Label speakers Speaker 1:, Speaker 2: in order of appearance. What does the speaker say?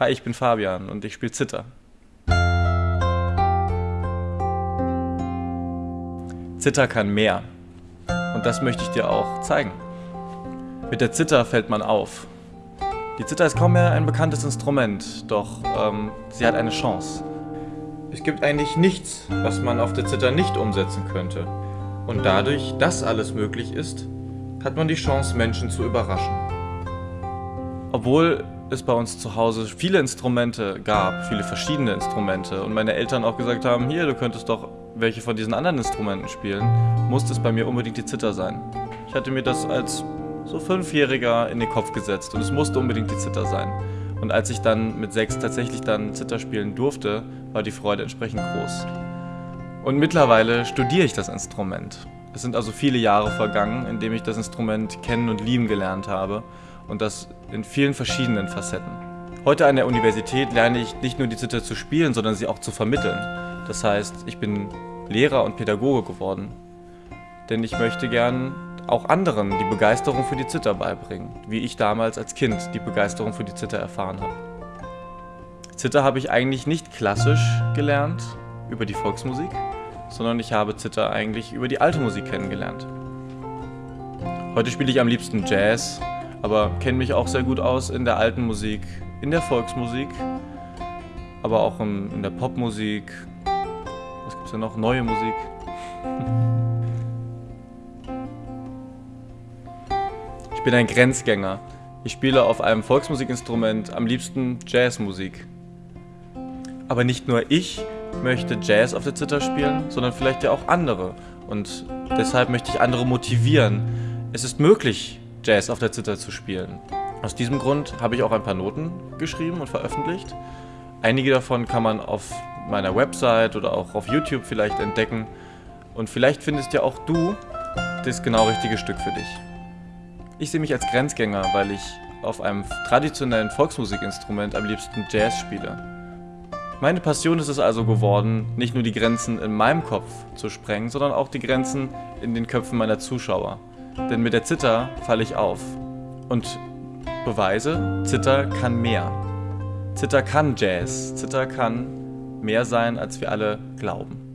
Speaker 1: Hi, ich bin Fabian und ich spiele Zither. Zither kann mehr. Und das möchte ich dir auch zeigen. Mit der Zither fällt man auf. Die Zither ist kaum mehr ein bekanntes Instrument, doch ähm, sie hat eine Chance.
Speaker 2: Es gibt eigentlich nichts, was man auf der Zither nicht umsetzen könnte. Und dadurch, dass alles möglich ist, hat man die Chance, Menschen zu überraschen.
Speaker 1: Obwohl es bei uns zu Hause viele Instrumente gab, viele verschiedene Instrumente und meine Eltern auch gesagt haben, hier, du könntest doch welche von diesen anderen Instrumenten spielen, musste es bei mir unbedingt die Zither sein. Ich hatte mir das als so Fünfjähriger in den Kopf gesetzt und es musste unbedingt die Zither sein. Und als ich dann mit sechs tatsächlich dann Zither spielen durfte, war die Freude entsprechend groß. Und mittlerweile studiere ich das Instrument. Es sind also viele Jahre vergangen, in denen ich das Instrument kennen und lieben gelernt habe und das in vielen verschiedenen Facetten. Heute an der Universität lerne ich nicht nur die Zither zu spielen, sondern sie auch zu vermitteln. Das heißt, ich bin Lehrer und Pädagoge geworden. Denn ich möchte gern auch anderen die Begeisterung für die Zither beibringen, wie ich damals als Kind die Begeisterung für die Zither erfahren habe. Zither habe ich eigentlich nicht klassisch gelernt über die Volksmusik, sondern ich habe Zither eigentlich über die alte Musik kennengelernt. Heute spiele ich am liebsten Jazz, aber kenne mich auch sehr gut aus in der alten Musik, in der Volksmusik, aber auch in, in der Popmusik. Was gibt es denn noch? Neue Musik. Ich bin ein Grenzgänger. Ich spiele auf einem Volksmusikinstrument am liebsten Jazzmusik. Aber nicht nur ich möchte Jazz auf der Zither spielen, sondern vielleicht ja auch andere. Und deshalb möchte ich andere motivieren. Es ist möglich, Jazz auf der Zither zu spielen. Aus diesem Grund habe ich auch ein paar Noten geschrieben und veröffentlicht. Einige davon kann man auf meiner Website oder auch auf YouTube vielleicht entdecken. Und vielleicht findest ja auch du das genau richtige Stück für dich. Ich sehe mich als Grenzgänger, weil ich auf einem traditionellen Volksmusikinstrument am liebsten Jazz spiele. Meine Passion ist es also geworden, nicht nur die Grenzen in meinem Kopf zu sprengen, sondern auch die Grenzen in den Köpfen meiner Zuschauer. Denn mit der Zither falle ich auf. Und beweise, Zither kann mehr. Zither kann Jazz. Zither kann mehr sein, als wir alle glauben.